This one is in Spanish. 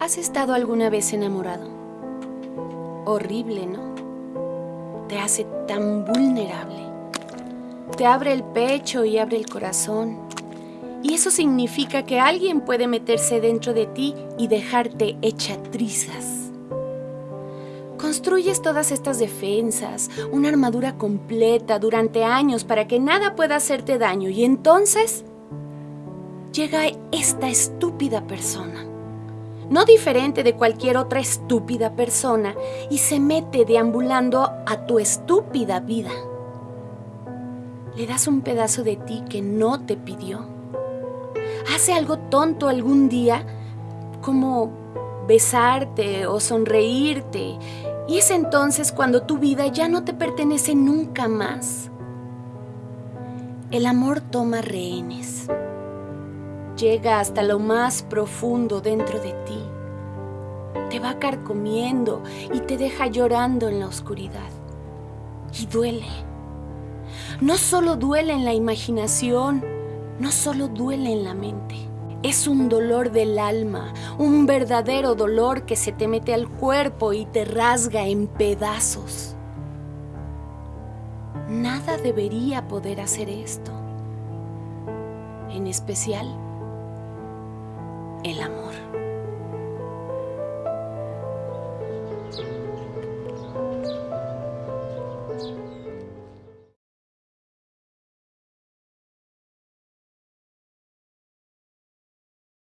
¿Has estado alguna vez enamorado? Horrible, ¿no? Te hace tan vulnerable. Te abre el pecho y abre el corazón. Y eso significa que alguien puede meterse dentro de ti y dejarte hecha trizas. Construyes todas estas defensas, una armadura completa durante años para que nada pueda hacerte daño y entonces llega esta estúpida persona no diferente de cualquier otra estúpida persona, y se mete deambulando a tu estúpida vida. Le das un pedazo de ti que no te pidió. Hace algo tonto algún día, como besarte o sonreírte, y es entonces cuando tu vida ya no te pertenece nunca más. El amor toma rehenes llega hasta lo más profundo dentro de ti. Te va carcomiendo y te deja llorando en la oscuridad. Y duele. No solo duele en la imaginación, no solo duele en la mente. Es un dolor del alma, un verdadero dolor que se te mete al cuerpo y te rasga en pedazos. Nada debería poder hacer esto. En especial el amor.